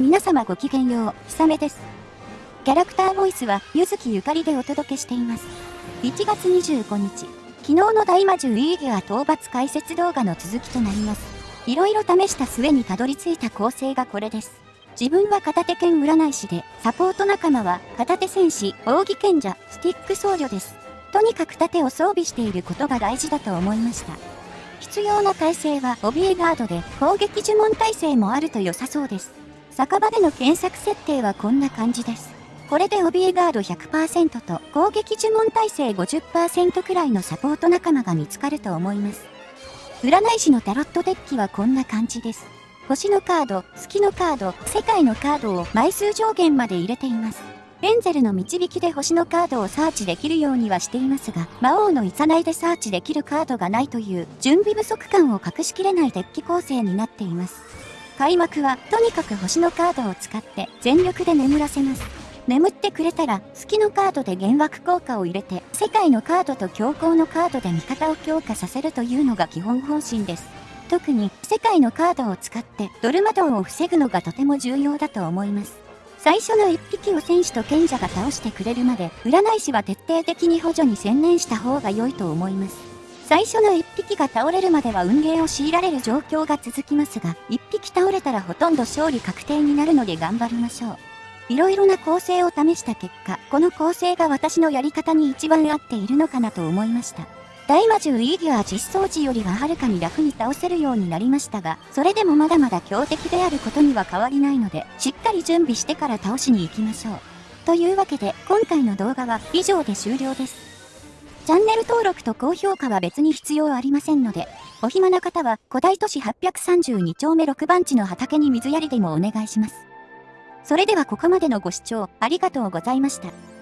皆様ごきげんよう、ひさめです。キャラクターボイスは、ゆずきゆかりでお届けしています。1月25日、昨日の大魔獣イーギュア討伐解説動画の続きとなります。いろいろ試した末にたどり着いた構成がこれです。自分は片手剣占い師で、サポート仲間は片手戦士、扇賢者、スティック僧侶です。とにかく盾を装備していることが大事だと思いました。必要な耐性は怯えガードで攻撃呪文耐性もあると良さそうです。酒場での検索設定はこんな感じです。これで怯えガード100%と攻撃呪文耐性50%くらいのサポート仲間が見つかると思います。占い師のタロットデッキはこんな感じです。星のカード、月のカード、世界のカードを枚数上限まで入れています。エンゼルの導きで星のカードをサーチできるようにはしていますが、魔王のいいでサーチできるカードがないという準備不足感を隠しきれないデッキ構成になっています。開幕はとにかく星のカードを使って全力で眠らせます。眠ってくれたら好きのカードで幻惑効果を入れて世界のカードと強行のカードで味方を強化させるというのが基本方針です。特に世界のカードを使ってドルマドンを防ぐのがとても重要だと思います。最初の1匹を戦士と賢者が倒してくれるまで占い師は徹底的に補助に専念した方が良いと思います。最初の1匹が倒れるまでは運ゲーを強いられる状況が続きますが、1匹倒れたらほとんど勝利確定になるので頑張りましょう。いろいろな構成を試した結果、この構成が私のやり方に一番合っているのかなと思いました。大魔獣イーギュア実装時よりははるかに楽に倒せるようになりましたが、それでもまだまだ強敵であることには変わりないので、しっかり準備してから倒しに行きましょう。というわけで、今回の動画は以上で終了です。チャンネル登録と高評価は別に必要ありませんので、お暇な方は古代都市832丁目6番地の畑に水やりでもお願いします。それではここまでのご視聴ありがとうございました。